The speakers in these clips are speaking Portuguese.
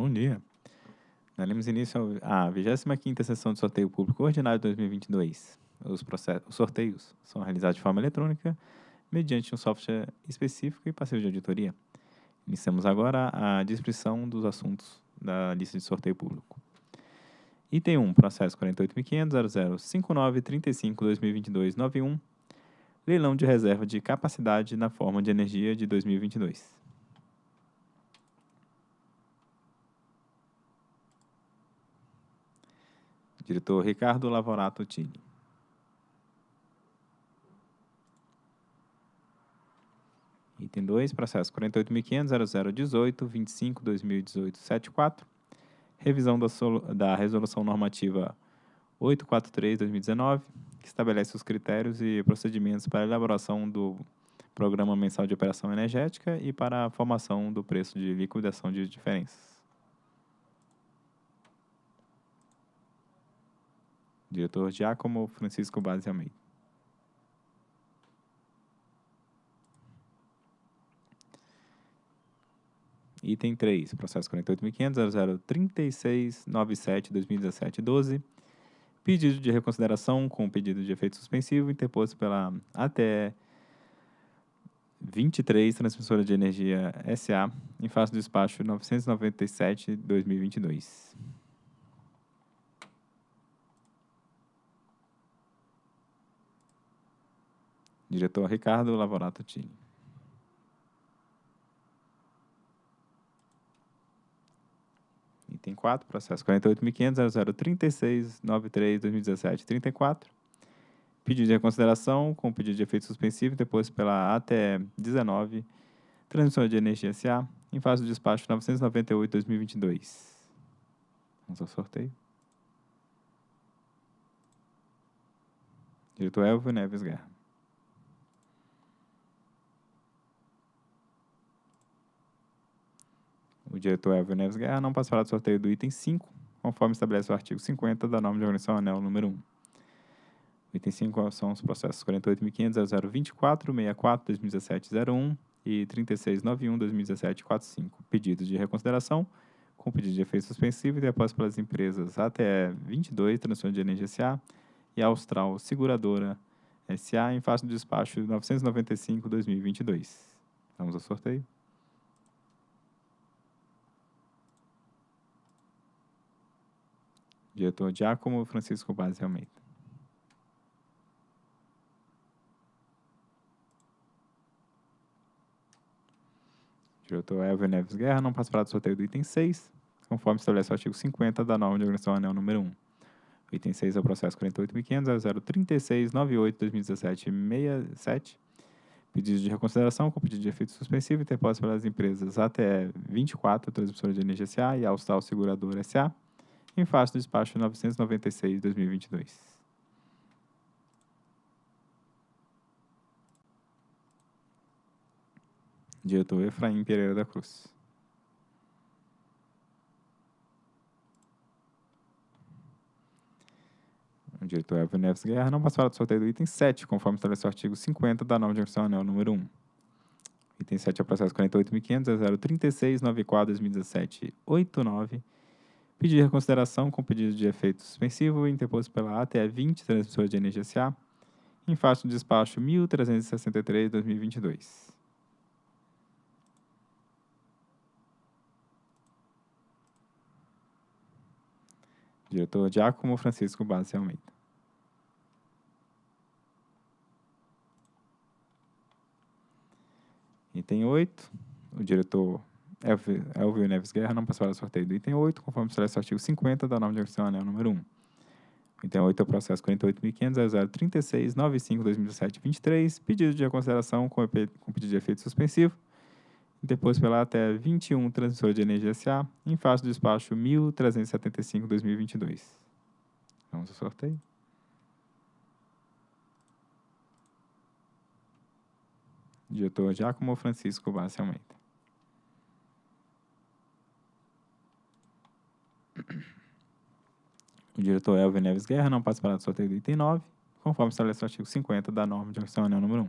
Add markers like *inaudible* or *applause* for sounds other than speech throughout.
Bom dia. Daremos início à 25ª sessão de sorteio público ordinário de 2022. Os, os sorteios são realizados de forma eletrônica, mediante um software específico e passivo de auditoria. Iniciamos agora a descrição dos assuntos da lista de sorteio público. Item 1, processo 48.500.005935-2022-91, leilão de reserva de capacidade na forma de energia de 2022. Diretor Ricardo Lavorato Tini. Item 2, processo 48.500.0018.25.2018.74, revisão da, da Resolução Normativa 843-2019, que estabelece os critérios e procedimentos para a elaboração do Programa Mensal de Operação Energética e para a formação do preço de liquidação de diferenças. Diretor Giacomo Francisco Base Almeida. Item 3, processo 48.500.003697-2017-12. Pedido de reconsideração com pedido de efeito suspensivo interposto pela ATE 23, Transmissora de Energia SA, em face do despacho 997-2022. Diretor Ricardo Lavorato Tini. Item 4, processo 48.500.0036.93.2017.34. Pedido de reconsideração com pedido de efeito suspensivo depois pela ATE 19, Transmissão de Energia SA, em fase do despacho 998-2022. Vamos ao sorteio. Diretor Elvio Neves Guerra. O diretor Elvio Neves Guerra não participará do sorteio do item 5, conforme estabelece o artigo 50 da norma de organização anel número 1. O item 5 são os processos 48.500.024.64.2017.01 e 3691.2017.45. Pedidos de reconsideração, com pedido de efeito suspensivo e depois pelas empresas ATE 22, Transmissão de Energia SA e Austral Seguradora SA, em face do despacho 995-2022. Vamos ao sorteio. Diretor Giacomo Francisco Base Almeida. Diretor Elvio Neves Guerra não participará do sorteio do item 6, conforme estabelece o artigo 50 da norma de organização anel número 1. O item 6 é o processo 48.500.0036.98.2017.67, pedido de reconsideração com pedido de efeito suspensivo interposto pelas empresas ATE 24, Transmissora de Energia SA e Austral Seguradora SA, em face do despacho 996-2022. Diretor Efraim Pereira da Cruz. O diretor Elvio Neves Guerra não passará do sorteio do item 7, conforme estabelece o artigo 50 da norma de anel número 1. Item 7 é o processo 48.500.036.94.2017.89 Pedido de reconsideração com pedido de efeito suspensivo interposto pela ATE 20, Transmissora de Energia SA, em face do despacho 1363-2022. Diretor Giacomo Francisco Bassi Almeida. Item 8, o diretor Elvio Neves Guerra não passará do sorteio do item 8, conforme estabelece o artigo 50 da norma de organização anel número 1. O item 8 é o processo 48.500.036.95.2017.23, pedido de reconsideração com, com pedido de efeito suspensivo, depois pela até 21 Transmissora de Energia SA, em face do despacho 1375-2022. Vamos ao sorteio. Diretor Giacomo Francisco Bassi Almeida. O diretor Elvio Neves Guerra não participará do sorteio do item 9, conforme estabelece o artigo 50 da norma de anel número 1.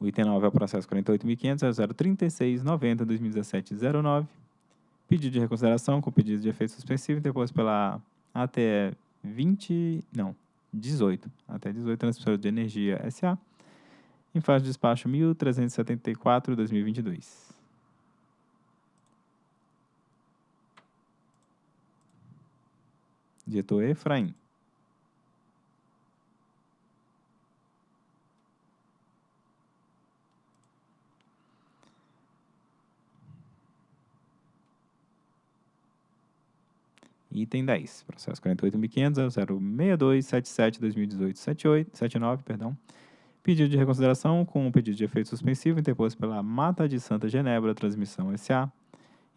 O item 9 é o processo 48.500.036.90.2017.09, Pedido de reconsideração com pedido de efeito suspensivo interposto pela ATE 20, não, 18, até 18 Transmissora de Energia SA, em fase de despacho 1374-2022. Diretor Efraim. Item 10, processo 48.500.06277-2018-79, perdão. Pedido de reconsideração com o pedido de efeito suspensivo interposto pela Mata de Santa Genebra Transmissão SA,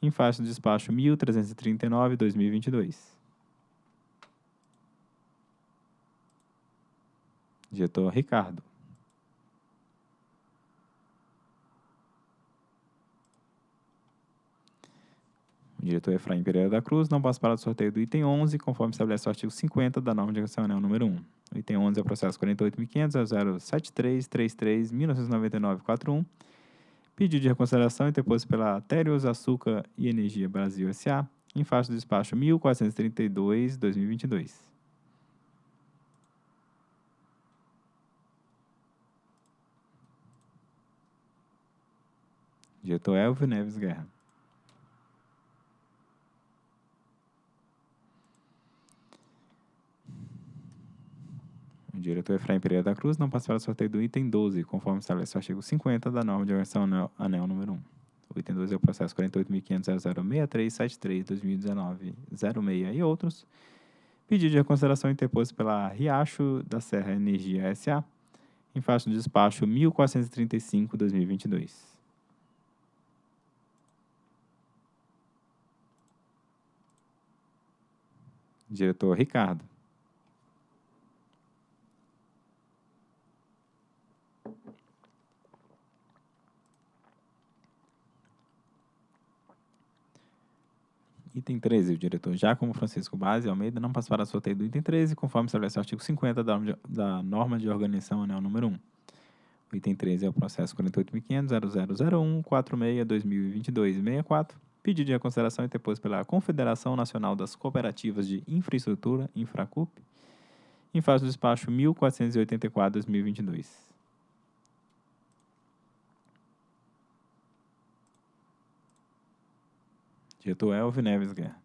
em faixa de despacho 1339-2022. Diretor Ricardo. O diretor Efraim Pereira da Cruz não participará do sorteio do item 11, conforme estabelece o artigo 50 da norma de anel número 1. O item 11 é o processo 48.500.073.1999.41. Pedido de reconsideração interposto pela Térios Açúcar e Energia Brasil S.A., em faixa do despacho 1432-2022. Diretor Elvio Neves Guerra. O diretor Efraim Pereira da Cruz não participará do sorteio do item 12, conforme estabelece o artigo 50 da norma de organização anel, anel número 1. O item 12 é o processo 48.500.0063-2019-06 e outros. Pedido de reconsideração interposto pela Riacho da Serra Energia S.A., em faixa de despacho 1435-2022. Diretor Ricardo. Item 13, o diretor Giacomo Francisco Base Almeida não participará do sorteio do item 13, conforme estabelece o artigo 50 da, da norma de organização anel número 1. O item 13 é o processo 48.500.0001.46.2022.64, pedido de reconsideração interposto pela Confederação Nacional das Cooperativas de Infraestrutura, Infracup, em fase do despacho 1484-2022. Diretor Elvio Neves Guerra.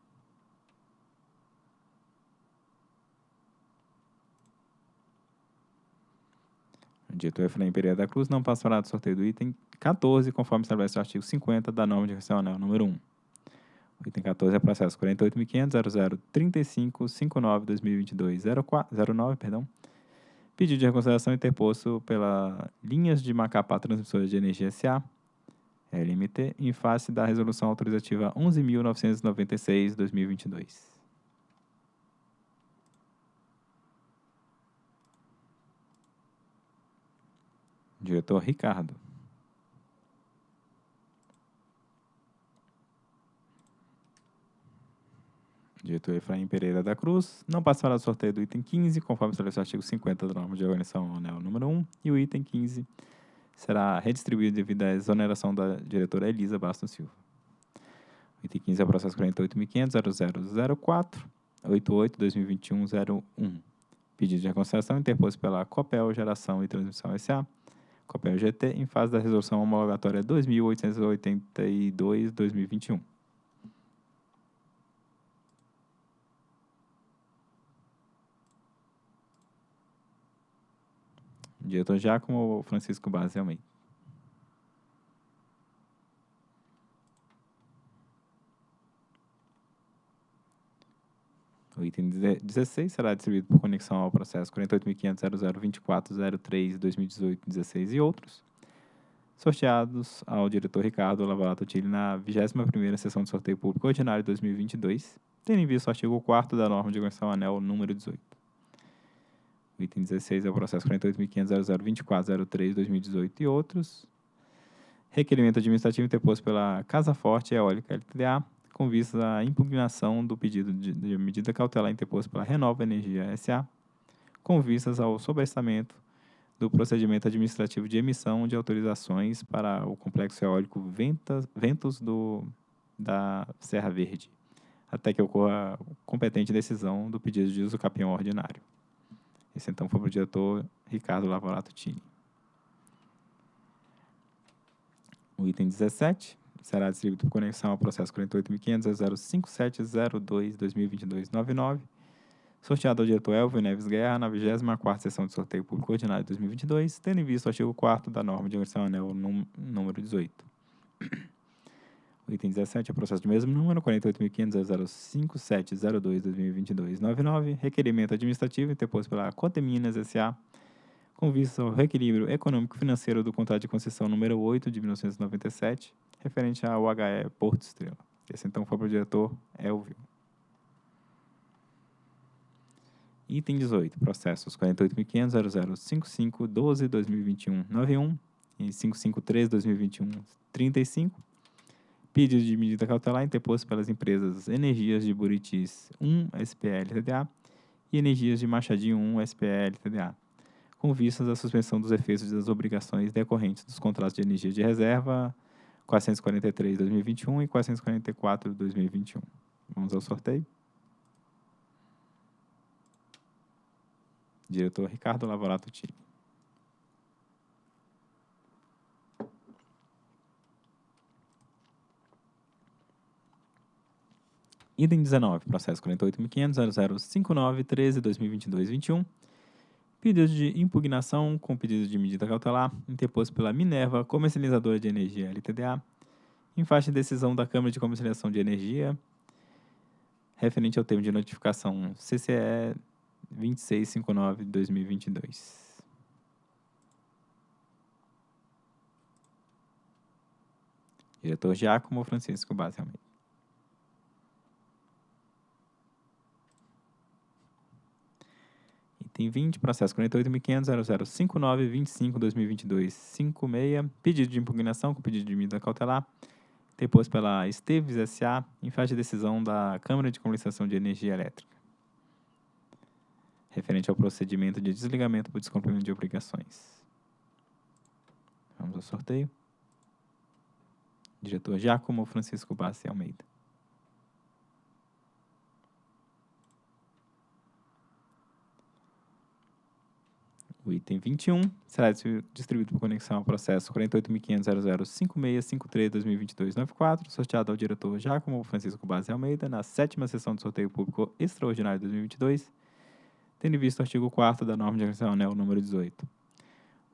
Diretor Efraim Pereira da Cruz não passará do sorteio do item 14, conforme estabelece o artigo 50 da norma de anel número 1. O item 14 é processo 48.500.0035.59.2022.09, perdão. Pedido de reconsideração interposto pela Linhas de Macapá Transmissoras de Energia S.A., LMT, em face da Resolução Autorizativa 11.996-2022. Diretor Ricardo. Diretor Efraim Pereira da Cruz, não passará do sorteio do item 15, conforme estabelece o artigo 50 da norma de organização anel número 1, e o item 15 será redistribuído devido à exoneração da diretora Elisa Bastos Silva. O item 15 é o processo 48.500.0004, 88-2021-01. Pedido de reconsideração interposto pela Copel Geração e Transmissão S.A., Copel GT, em fase da resolução homologatória 2882-2021. Diretor Giacomo Francisco Base Almeida. O item 16 será distribuído por conexão ao processo 48.500.0024.03.2018.16 e outros, sorteados ao diretor Ricardo Lavalato Tille na 21ª sessão de sorteio público ordinário de 2022, tendo em vista o artigo 4 da norma de conexão anel número 18. O item 16 é o processo 48.500.0024.03.2018 e outros. Requerimento administrativo interposto pela Casa Forte Eólica LTDA, com vista à impugnação do pedido de, de medida cautelar interposto pela Renova Energia SA, com vistas ao sobrestamento do procedimento administrativo de emissão de autorizações para o complexo eólico Ventas, Ventos do da Serra Verde, até que ocorra competente decisão do pedido de uso capião ordinário. Esse então foi para o diretor Ricardo Lavorato Tini. O item 17 será distribuído por conexão ao processo 48.500.05702.2022.99, sorteado ao diretor Elvio Neves Guerra na 24ª sessão de sorteio público ordinário de 2022, tendo em vista o artigo 4 da norma de agressão anel número 18. O item 17 é processo de mesmo número, 48.500.05702.2022.99, requerimento administrativo interposto pela Coteminas S.A., com vista ao reequilíbrio econômico-financeiro do contrato de concessão número 8 de 1997, referente ao HE Porto Estrela. Esse então foi para o diretor Elvio. Item 18, processos 48.500.0055.12.2021.91 e 553.2021.35, pedido de medida cautelar interposto pelas empresas Energias de Buritis 1 SPL TDA e Energias de Machadinho 1 SPL TDA, com vistas à suspensão dos efeitos das obrigações decorrentes dos contratos de energia de reserva 443-2021 e 444-2021. Vamos ao sorteio. Diretor Ricardo Lavorato Tini. Item 19, processo 48.500.0059.13.2022.21. Pedido de impugnação com pedido de medida cautelar interposto pela Minerva Comercializadora de Energia LTDA em faixa de decisão da Câmara de Comercialização de Energia referente ao termo de notificação CCE 2659-2022. Diretor Giacomo Francisco Almeida. Item 20, processo 48.500.0059.25.2022.56, pedido de impugnação com pedido de medida cautelar, depois pela Esteves S.A., em fase de decisão da Câmara de Comercialização de Energia Elétrica, referente ao procedimento de desligamento por descumprimento de obrigações. Vamos ao sorteio. Diretor Giacomo Francisco Bassi Almeida. O item 21 será distribuído por conexão ao processo 48.500.005653.2022.94, sorteado ao diretor Giacomo Francisco Base Almeida, na sétima sessão do sorteio público extraordinário de 2022, tendo visto o artigo 4 da norma de agressão anel número 18.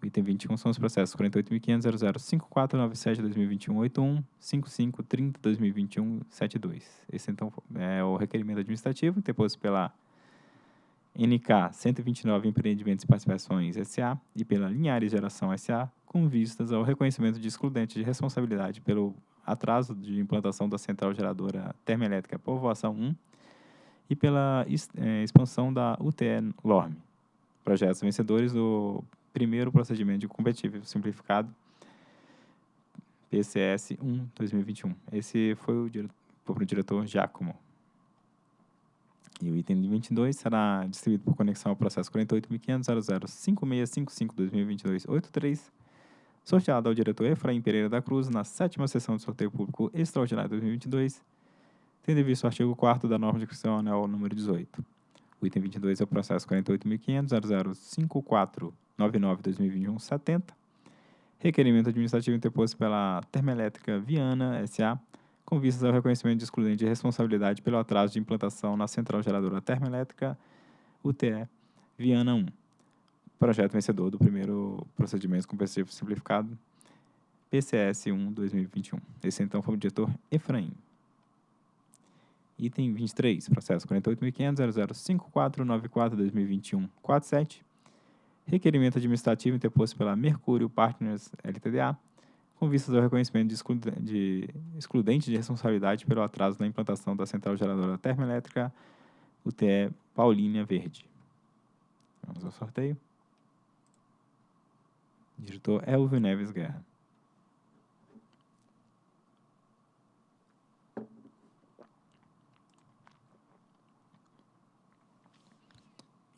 O item 21 são os processos 48.500.005497.2021.81, 5530.2021.72. Esse, então, é o requerimento administrativo interposto pela NK 129 Empreendimentos e Participações SA e pela Linhares Geração SA, com vistas ao reconhecimento de excludente de responsabilidade pelo atraso de implantação da central geradora termoelétrica Povoação 1 e pela é, expansão da UTE LORME. Projetos vencedores do primeiro procedimento de competitivo simplificado PCS 1 2021. Esse foi o, foi o diretor Giacomo. E o item 22 será distribuído por conexão ao processo 48.500.005655.2022.83, sorteado ao diretor Efraim Pereira da Cruz na sétima sessão de sorteio público extraordinário 2022, tendo visto o artigo 4 da norma de inscrição anel número 18. O item 22 é o processo 48.500.0054.99.2021.70, requerimento administrativo interposto pela Termoelétrica Viana S.A., com vistas ao reconhecimento de excludente de responsabilidade pelo atraso de implantação na Central Geradora Termoelétrica UTE Viana 1. Projeto vencedor do primeiro procedimento competitivo simplificado PCS 1 2021. Esse então foi o diretor Efraim. Item 23, processo 48.500.005494.2021.47. Requerimento administrativo interposto pela Mercúrio Partners LTDA com vistas ao reconhecimento de, excludente de, responsabilidade pelo atraso na implantação da central geradora termoelétrica UTE Paulínia Verde. Vamos ao sorteio. Diretor Elvio Neves Guerra.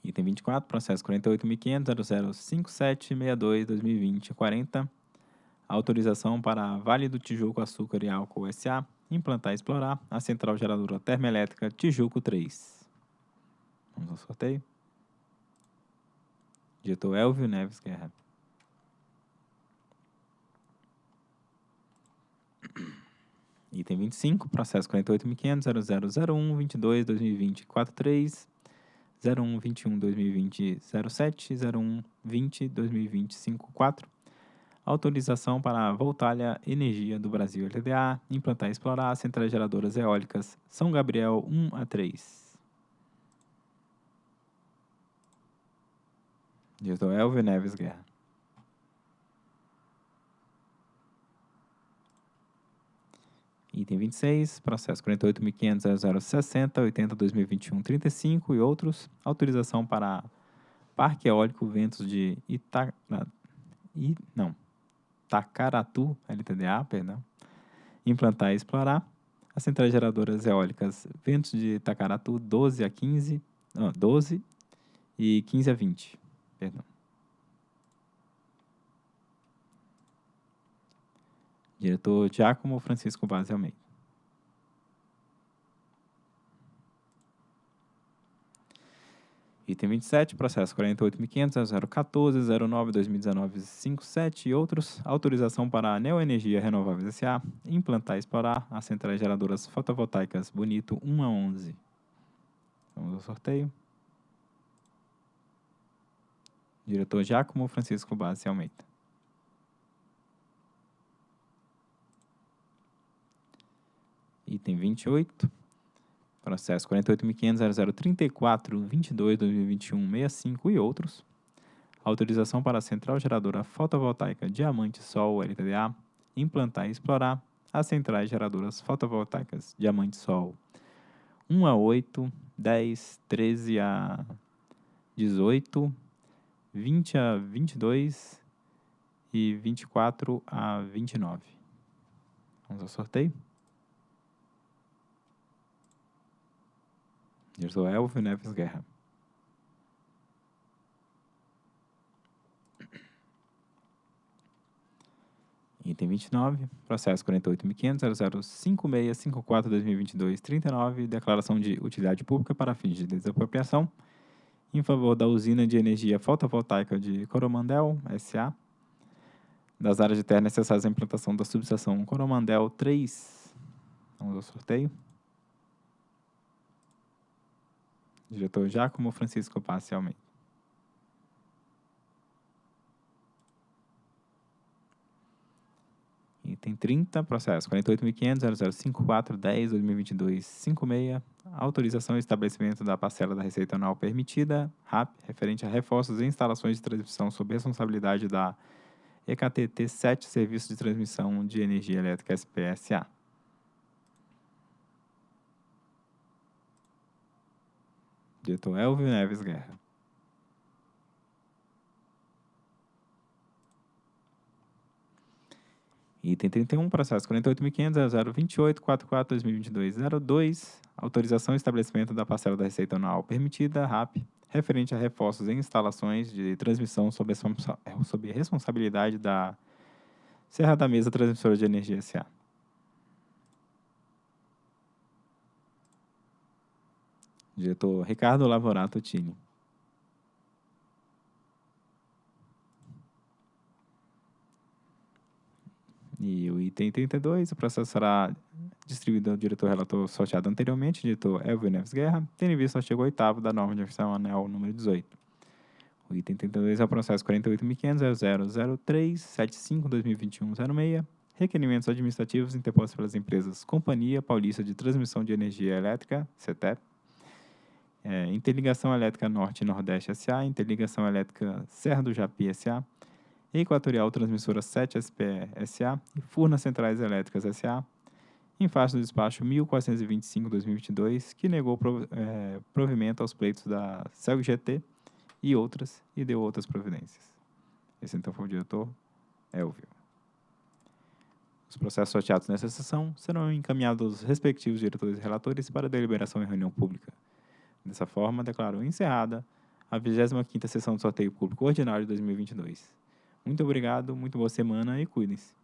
Item 24, processo 48.500.005762.2020.40 autorização para Vale do Tijuco Açúcar e Álcool S.A., implantar e explorar a central geradora termoelétrica Tijuco 3. Vamos ao sorteio. Diretor Elvio Neves Guerra. *clears throat* Item 25, processo 48.500.0001.22.2020.43, 01.21.2020.07, 01.20.2020.54, autorização para a Voltalha Energia do Brasil LTDA implantar e explorar centrais geradoras eólicas São Gabriel 1 a 3. Diretor Elvio Neves Guerra. Item 26, processo 48.500.0060.80.2021.35 e outros. Autorização para Parque Eólico Ventos de Ita... I... Não. Tacaratu, LTDA, perdão. Implantar e explorar as centrais geradoras eólicas Ventos de Itacaratu 12 a 15, não, 12 e 15 a 20. Perdão. Diretor Giacomo Francisco Vaz Almeida. Item 27, processo 48.500.014.09.2019.57 e outros. Autorização para a Neoenergia Renováveis S.A. implantar e explorar as centrais geradoras fotovoltaicas Bonito 1 a 11. Vamos ao sorteio. Diretor Giacomo Francisco Bassi Almeida. Item 28, processo 48.500.0034.22.2021.65 e outros. Autorização para a Central Geradora Fotovoltaica Diamante Sol LTDA implantar e explorar as centrais geradoras fotovoltaicas Diamante Sol 1 a 8, 10, 13 a 18, 20 a 22 e 24 a 29. Vamos ao sorteio. Diretor Elvio Neves Guerra. Item 29, processo 48.500.005654.2022.39, declaração de utilidade pública para fins de desapropriação em favor da usina de energia fotovoltaica de Coromandel, S.A., das áreas de terra necessárias à implantação da subestação Coromandel 3. Vamos ao sorteio. Diretor Giacomo Francisco Passe Almeida. Item 30, processo 48.500.0054.10.2022.56, autorização e estabelecimento da parcela da receita anual permitida, RAP, referente a reforços e instalações de transmissão sob responsabilidade da EKTT 7 Serviço de Transmissão de Energia Elétrica SPSA. Diretor Elvio Neves Guerra. Item 31, processo 48.500.028.44.2022.02, autorização e estabelecimento da parcela da receita anual permitida, RAP, referente a reforços em instalações de transmissão sob, sob responsabilidade da Serra da Mesa Transmissora de Energia S.A. Diretor Ricardo Lavorato Tini. E o item 32, o processo será distribuído ao diretor relator sorteado anteriormente, diretor Elvio Neves Guerra, tendo em vista o artigo 8 da norma de oficial anel número 18. O item 32 é o processo 48.500.000375-2021-06, requerimentos administrativos interpostos pelas empresas Companhia Paulista de Transmissão de Energia Elétrica, CETEP, é, Interligação Elétrica Norte e Nordeste S.A., Interligação Elétrica Serra do Japi S.A., Equatorial Transmissora 7 SPE S.A. e Furnas Centrais Elétricas S.A., em face do despacho 1425-2022, que negou é, provimento aos pleitos da CELG GT e outras, e deu outras providências. Esse então foi o diretor Elvio. Os processos sorteados nessa sessão serão encaminhados aos respectivos diretores e relatores para deliberação em reunião pública. Dessa forma, declaro encerrada a 25ª sessão do sorteio público ordinário de 2022. Muito obrigado, muito boa semana e cuidem-se.